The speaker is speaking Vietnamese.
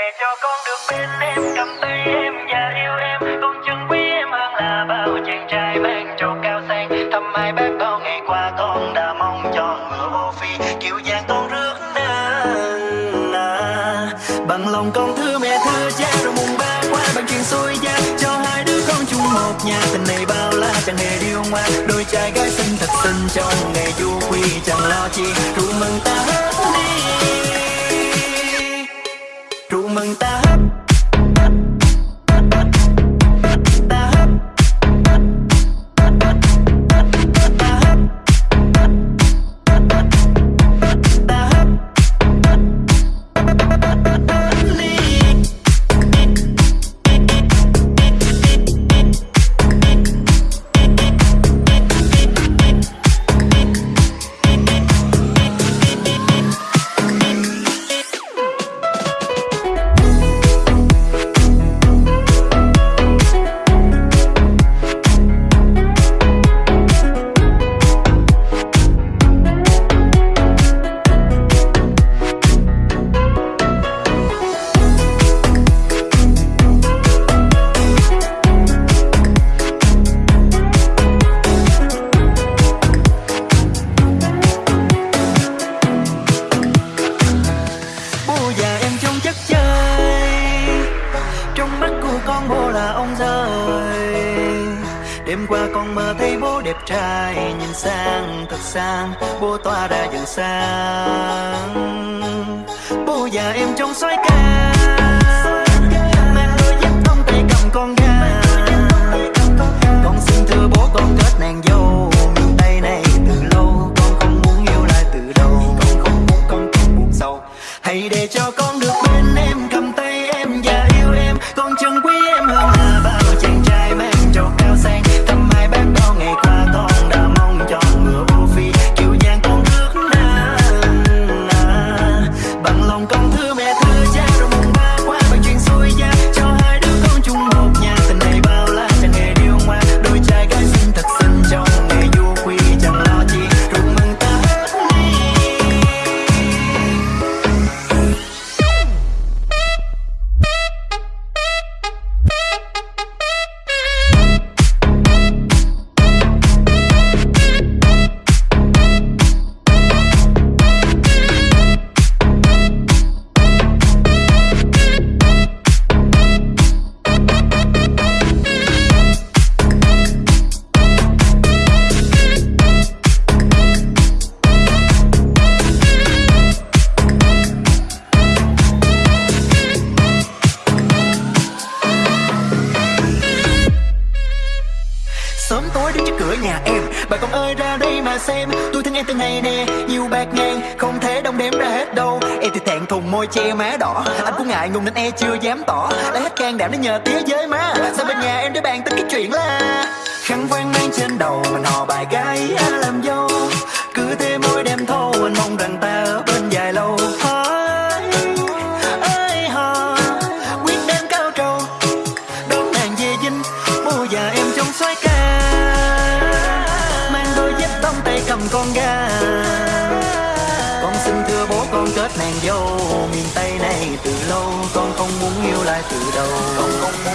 để cho con được bên em, cầm tay em và yêu em. Con chân quý em hơn là bao chàng trai mang trầu cao sang. Thăm hai bác bao ngày qua con đã mong cho ngựa vô phi. Kiểu dáng con rước đến à. bằng lòng con thưa mẹ, thưa cha, rồi mùng ba qua bằng chuyện xôi gia. Cho hai đứa con chung một nhà, tình này bao la chẳng hề điêu ngoa. Đôi trai gái xinh thật xinh trong ngày du quy chẳng lo chi. Rượu con bố là ông rơi đêm qua con mơ thấy bố đẹp trai, nhìn sang thật sang, bố tỏa ra dần sáng. Bố già em trong xoái ca. nhà em. Bà con ơi, ra đây mà xem. Tôi thương em từ ngày nè, Nhiều bạc ngàn, Không thể đong đếm ra hết đâu. Em thì thẹn thùng môi che má đỏ. Anh cũng ngại ngùng nên e chưa dám tỏ. Đã hết can đảm để nhờ tía giới má Sao bên nhà em để bàn tính cái chuyện là Khăn quan mang trên đầu Mình hò bài gái làm dâu. Cứ thế môi đem thô, Anh mong rằng ta làm con gà. Con xin thưa bố con kết nàng dâu miền tây này từ lâu, con không muốn yêu lại từ đầu. Con không